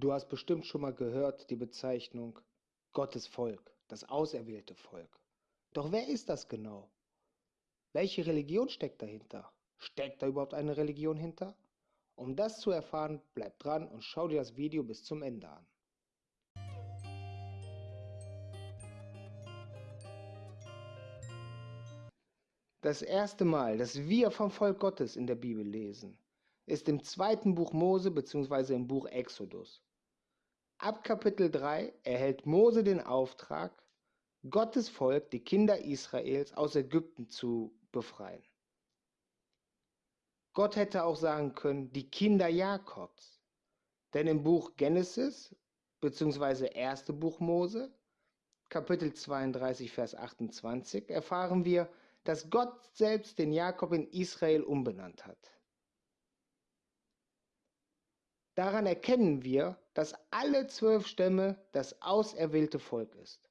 Du hast bestimmt schon mal gehört die Bezeichnung Gottes Volk, das auserwählte Volk. Doch wer ist das genau? Welche Religion steckt dahinter? Steckt da überhaupt eine Religion hinter? Um das zu erfahren, bleib dran und schau dir das Video bis zum Ende an. Das erste Mal, dass wir vom Volk Gottes in der Bibel lesen, ist im zweiten Buch Mose bzw. im Buch Exodus. Ab Kapitel 3 erhält Mose den Auftrag, Gottes Volk, die Kinder Israels, aus Ägypten zu befreien. Gott hätte auch sagen können, die Kinder Jakobs. Denn im Buch Genesis bzw. erste Buch Mose, Kapitel 32, Vers 28, erfahren wir, dass Gott selbst den Jakob in Israel umbenannt hat. Daran erkennen wir, dass alle zwölf Stämme das auserwählte Volk ist.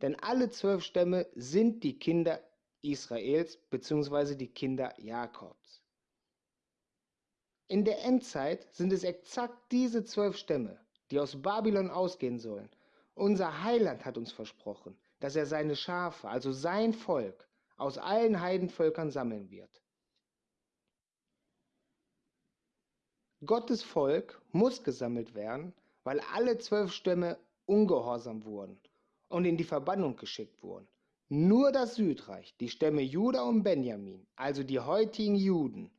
Denn alle zwölf Stämme sind die Kinder Israels bzw. die Kinder Jakobs. In der Endzeit sind es exakt diese zwölf Stämme, die aus Babylon ausgehen sollen. Unser Heiland hat uns versprochen, dass er seine Schafe, also sein Volk, aus allen Heidenvölkern sammeln wird. Gottes Volk muss gesammelt werden, weil alle zwölf Stämme ungehorsam wurden und in die Verbannung geschickt wurden. Nur das Südreich, die Stämme Juda und Benjamin, also die heutigen Juden,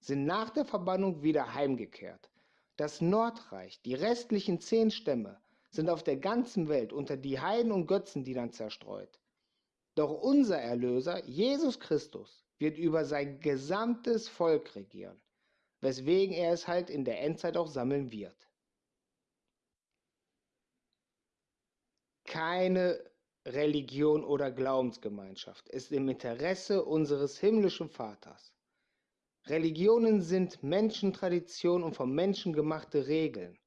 sind nach der Verbannung wieder heimgekehrt. Das Nordreich, die restlichen zehn Stämme, sind auf der ganzen Welt unter die Heiden und Götzendienern zerstreut. Doch unser Erlöser, Jesus Christus, wird über sein gesamtes Volk regieren weswegen er es halt in der Endzeit auch sammeln wird. Keine Religion oder Glaubensgemeinschaft ist im Interesse unseres himmlischen Vaters. Religionen sind Menschentradition und vom Menschen gemachte Regeln.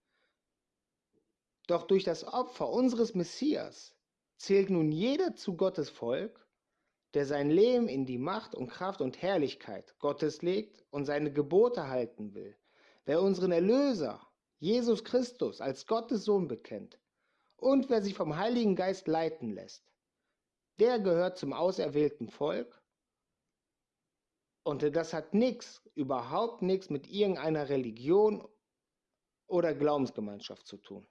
Doch durch das Opfer unseres Messias zählt nun jeder zu Gottes Volk der sein Leben in die Macht und Kraft und Herrlichkeit Gottes legt und seine Gebote halten will, wer unseren Erlöser, Jesus Christus, als Gottes Sohn bekennt und wer sich vom Heiligen Geist leiten lässt, der gehört zum auserwählten Volk und das hat nichts, überhaupt nichts mit irgendeiner Religion oder Glaubensgemeinschaft zu tun.